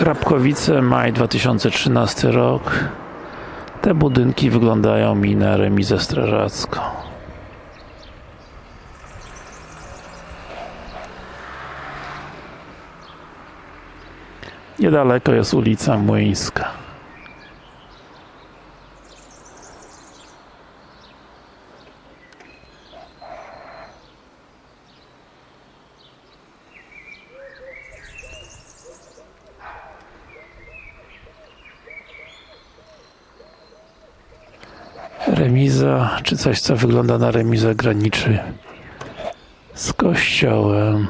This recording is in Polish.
Krapkowice, maj 2013 rok. Te budynki wyglądają mi na remizę strażacką. Niedaleko jest ulica Młyńska. Remiza, czy coś co wygląda na remizę graniczy z kościołem.